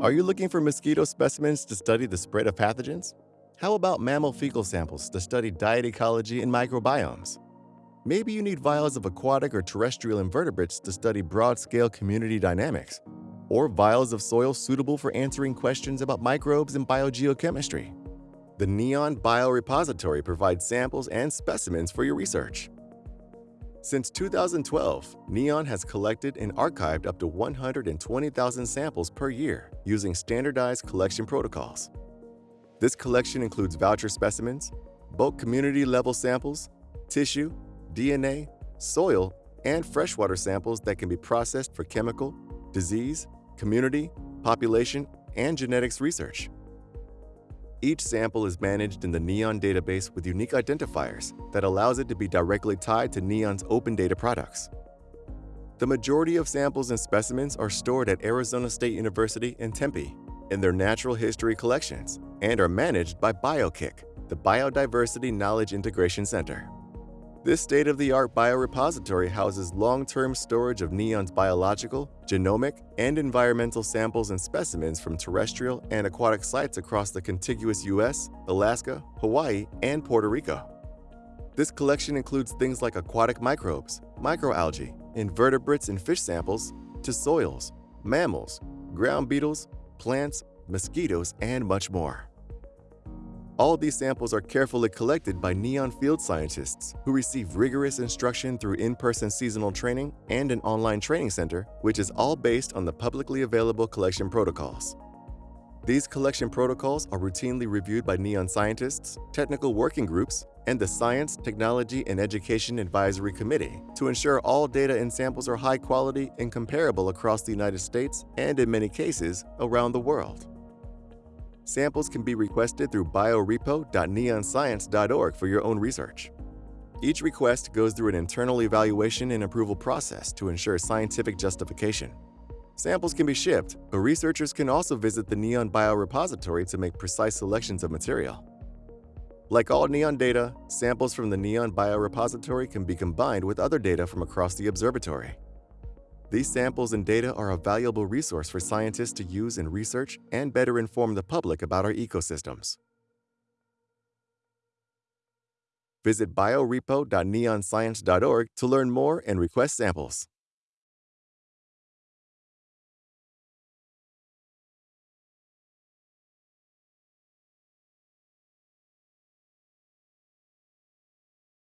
Are you looking for mosquito specimens to study the spread of pathogens? How about mammal fecal samples to study diet ecology and microbiomes? Maybe you need vials of aquatic or terrestrial invertebrates to study broad-scale community dynamics, or vials of soil suitable for answering questions about microbes and biogeochemistry. The NEON Biorepository provides samples and specimens for your research. Since 2012, NEON has collected and archived up to 120,000 samples per year using standardized collection protocols. This collection includes voucher specimens, bulk community-level samples, tissue, DNA, soil, and freshwater samples that can be processed for chemical, disease, community, population, and genetics research. Each sample is managed in the NEON database with unique identifiers that allows it to be directly tied to NEON's open data products. The majority of samples and specimens are stored at Arizona State University in Tempe in their natural history collections and are managed by BioKIC, the Biodiversity Knowledge Integration Center. This state-of-the-art biorepository houses long-term storage of NEON's biological, genomic, and environmental samples and specimens from terrestrial and aquatic sites across the contiguous US, Alaska, Hawaii, and Puerto Rico. This collection includes things like aquatic microbes, microalgae, invertebrates and fish samples, to soils, mammals, ground beetles, plants, mosquitoes, and much more. All these samples are carefully collected by NEON field scientists who receive rigorous instruction through in-person seasonal training and an online training center, which is all based on the publicly available collection protocols. These collection protocols are routinely reviewed by NEON scientists, technical working groups, and the Science, Technology, and Education Advisory Committee to ensure all data and samples are high quality and comparable across the United States and, in many cases, around the world. Samples can be requested through biorepo.neonscience.org for your own research. Each request goes through an internal evaluation and approval process to ensure scientific justification. Samples can be shipped, but researchers can also visit the NEON Biorepository to make precise selections of material. Like all NEON data, samples from the NEON Biorepository can be combined with other data from across the observatory. These samples and data are a valuable resource for scientists to use in research and better inform the public about our ecosystems. Visit biorepo.neonscience.org to learn more and request samples.